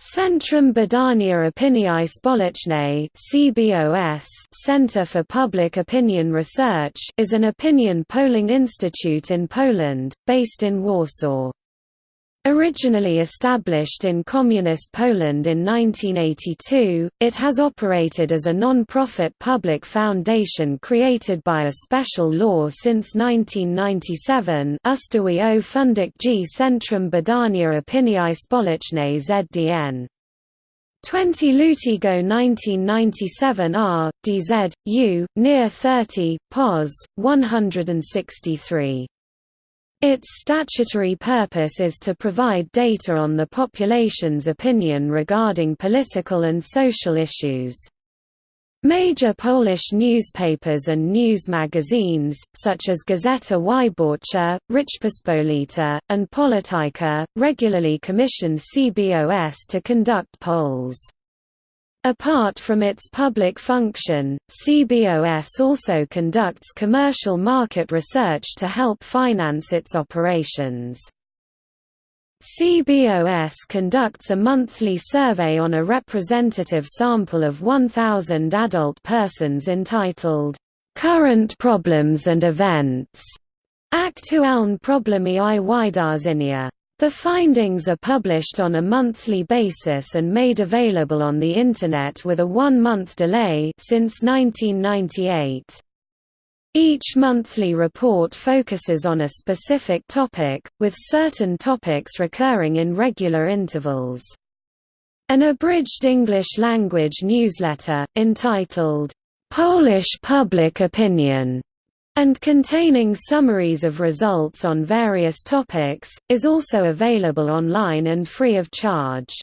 Centrum Badania Opinii Społecznej (CBOS) Center for Public Opinion Research is an opinion polling institute in Poland, based in Warsaw. Originally established in Communist Poland in 1982, it has operated as a non-profit public foundation created by a special law since 1997 Ustawie o Fundacji Centrum Badania Opinii Społecznej ZDN. 20 Lutego 1997 R. DZ, U, near 30, POS, 163. Its statutory purpose is to provide data on the population's opinion regarding political and social issues. Major Polish newspapers and news magazines, such as Gazeta Wyborcza, Rzeczpospolita, and Polityka, regularly commission CBOS to conduct polls. Apart from its public function, CBOS also conducts commercial market research to help finance its operations. CBOS conducts a monthly survey on a representative sample of 1,000 adult persons entitled, "'Current Problems and Events' Aktualne Problemy i Wydarzenia. The findings are published on a monthly basis and made available on the Internet with a one-month delay since 1998. Each monthly report focuses on a specific topic, with certain topics recurring in regular intervals. An abridged English-language newsletter, entitled, "'Polish Public Opinion' and containing summaries of results on various topics, is also available online and free of charge.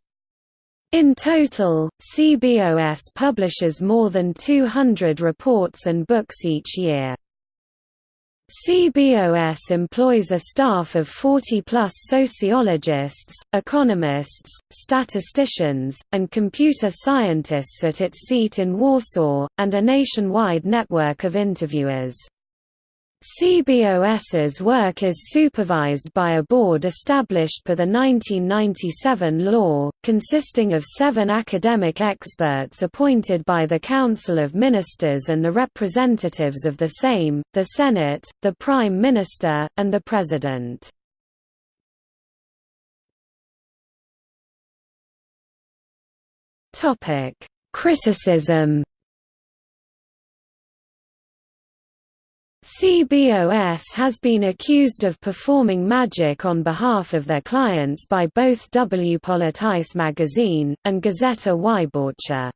In total, CBOS publishes more than 200 reports and books each year. CBOS employs a staff of 40-plus sociologists, economists, statisticians, and computer scientists at its seat in Warsaw, and a nationwide network of interviewers. CBOS's work is supervised by a board established per the 1997 law, consisting of seven academic experts appointed by the Council of Ministers and the representatives of the Sejm, the Senate, the Prime Minister, and the President. Criticism CBOS has been accused of performing magic on behalf of their clients by both W Polityce magazine, and Gazeta Wyborcza.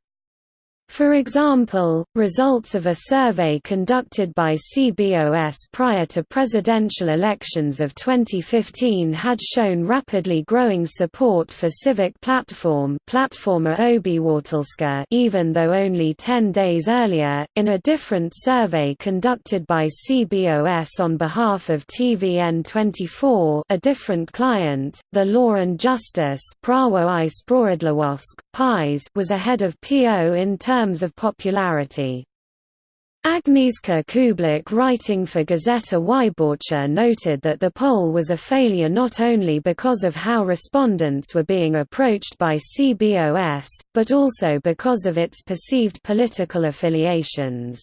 For example, results of a survey conducted by CBOS prior to presidential elections of 2015 had shown rapidly growing support for Civic Platform even though only 10 days earlier, in a different survey conducted by CBOS on behalf of TVN24 a different client, the Law and Justice Prawo i Sprawiedliwość was ahead of PO in terms of popularity. Agnieszka Kublik writing for Gazeta Wyborcza noted that the poll was a failure not only because of how respondents were being approached by CBOS, but also because of its perceived political affiliations.